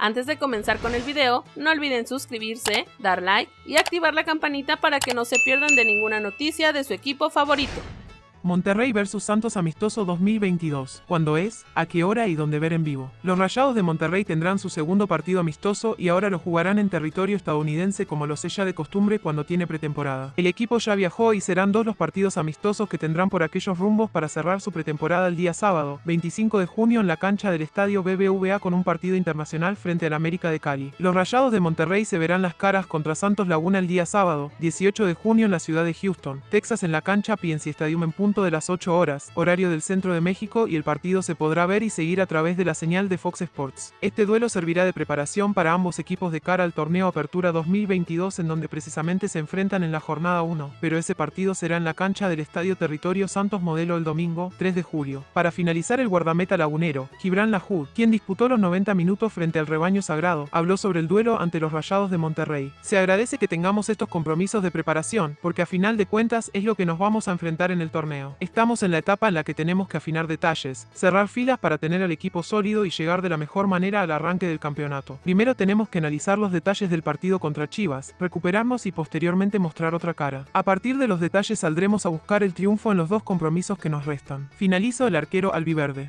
Antes de comenzar con el video, no olviden suscribirse, dar like y activar la campanita para que no se pierdan de ninguna noticia de su equipo favorito. Monterrey vs Santos Amistoso 2022. ¿Cuándo es? ¿A qué hora y dónde ver en vivo? Los Rayados de Monterrey tendrán su segundo partido amistoso y ahora lo jugarán en territorio estadounidense como lo ya de costumbre cuando tiene pretemporada. El equipo ya viajó y serán dos los partidos amistosos que tendrán por aquellos rumbos para cerrar su pretemporada el día sábado, 25 de junio en la cancha del estadio BBVA con un partido internacional frente al América de Cali. Los Rayados de Monterrey se verán las caras contra Santos Laguna el día sábado, 18 de junio en la ciudad de Houston, Texas en la cancha PNC Stadium en de las 8 horas, horario del centro de México y el partido se podrá ver y seguir a través de la señal de Fox Sports. Este duelo servirá de preparación para ambos equipos de cara al torneo Apertura 2022 en donde precisamente se enfrentan en la jornada 1, pero ese partido será en la cancha del Estadio Territorio Santos Modelo el domingo, 3 de julio. Para finalizar el guardameta lagunero, Gibran Lahoud, quien disputó los 90 minutos frente al rebaño sagrado, habló sobre el duelo ante los Rayados de Monterrey. Se agradece que tengamos estos compromisos de preparación, porque a final de cuentas es lo que nos vamos a enfrentar en el Estamos en la etapa en la que tenemos que afinar detalles, cerrar filas para tener al equipo sólido y llegar de la mejor manera al arranque del campeonato. Primero tenemos que analizar los detalles del partido contra Chivas, recuperarnos y posteriormente mostrar otra cara. A partir de los detalles saldremos a buscar el triunfo en los dos compromisos que nos restan. Finalizo el arquero albiverde.